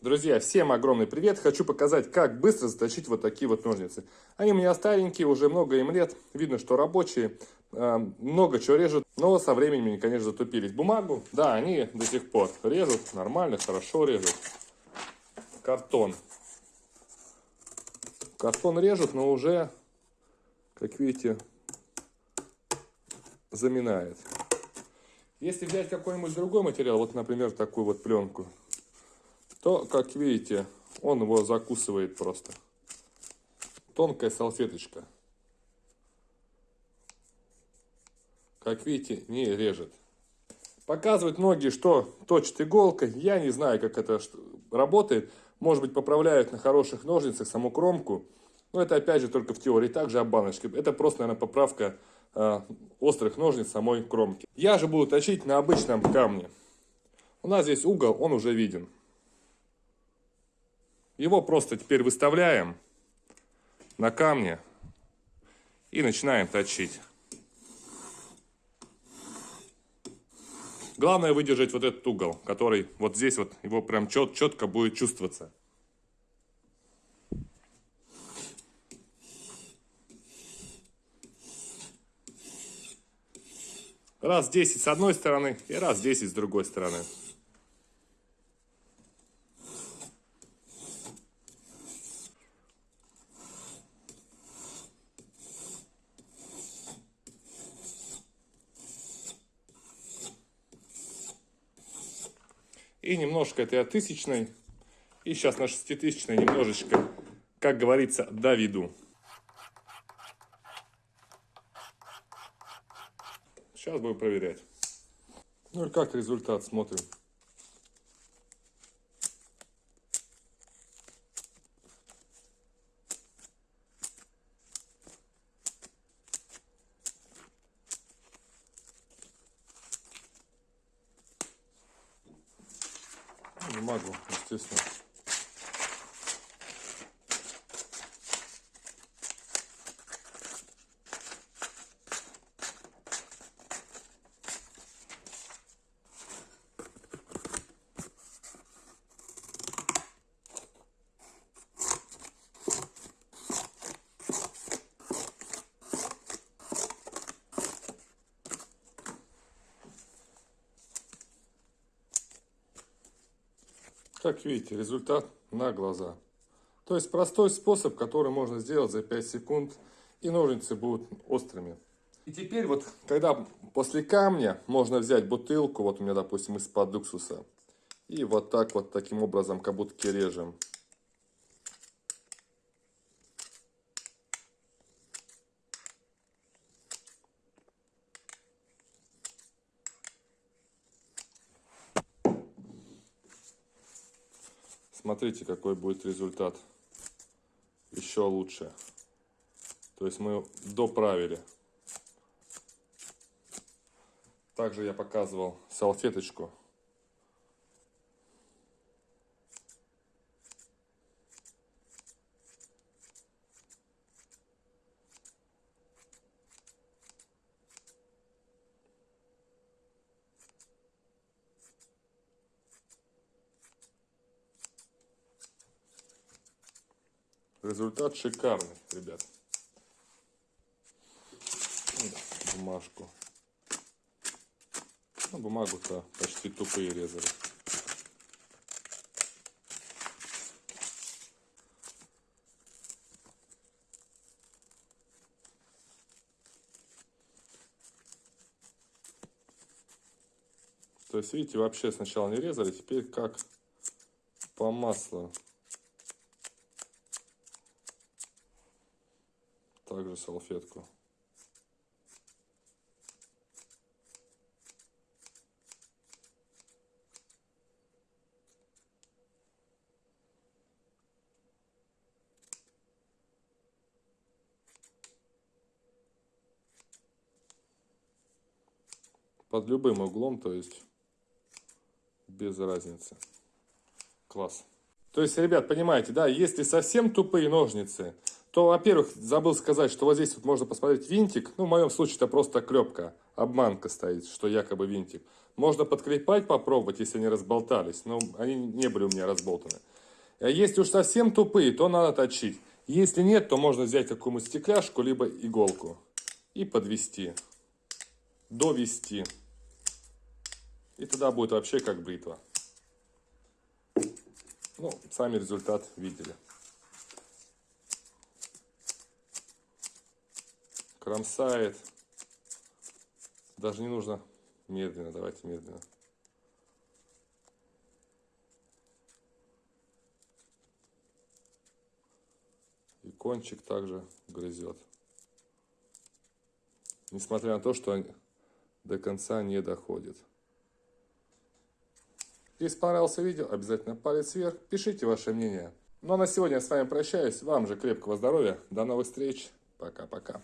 Друзья, всем огромный привет! Хочу показать, как быстро заточить вот такие вот ножницы. Они у меня старенькие, уже много им лет. Видно, что рабочие, э, много чего режут, но со временем они, конечно, затупились. Бумагу, да, они до сих пор режут, нормально, хорошо режут. Картон. Картон режут, но уже, как видите, заминает. Если взять какой-нибудь другой материал, вот, например, такую вот пленку, то, как видите, он его закусывает просто. Тонкая салфеточка. Как видите, не режет. Показывают многие, что точат иголкой. Я не знаю, как это работает. Может быть, поправляют на хороших ножницах саму кромку. Но это опять же только в теории. Также об баночке. Это просто, наверное, поправка э, острых ножниц самой кромки. Я же буду точить на обычном камне. У нас здесь угол, он уже виден. Его просто теперь выставляем на камне и начинаем точить. Главное выдержать вот этот угол, который вот здесь вот его прям чет, четко будет чувствоваться. Раз 10 с одной стороны и раз 10 с другой стороны. И немножко этой тысячной. И сейчас на шеститысячной немножечко, как говорится, доведу. Сейчас будем проверять. Ну и как результат смотрим. Бумагу, естественно. Как видите, результат на глаза. То есть простой способ, который можно сделать за 5 секунд, и ножницы будут острыми. И теперь вот, когда после камня можно взять бутылку, вот у меня, допустим, из-под уксуса, и вот так вот, таким образом, как будто режем. Смотрите, какой будет результат. Еще лучше. То есть мы доправили. Также я показывал салфеточку. Результат шикарный, ребят. Бумажку. Ну, бумагу-то почти тупые резали. То есть, видите, вообще сначала не резали, теперь как по маслу. Также салфетку. Под любым углом, то есть без разницы. Класс. То есть, ребят, понимаете, да, если совсем тупые ножницы, то, во-первых, забыл сказать, что вот здесь вот можно посмотреть винтик. Ну, в моем случае это просто клепка, обманка стоит, что якобы винтик. Можно подкрепать, попробовать, если они разболтались, но они не были у меня разболтаны. А если уж совсем тупые, то надо точить. Если нет, то можно взять какую-нибудь стекляшку, либо иголку и подвести, довести. И тогда будет вообще как бритва. Ну, сами результат видели. Кромсает. Даже не нужно медленно, давайте медленно. И кончик также грызет. Несмотря на то, что до конца не доходит. Если понравилось видео, обязательно палец вверх, пишите ваше мнение. Ну а на сегодня я с вами прощаюсь. Вам же крепкого здоровья. До новых встреч. Пока-пока.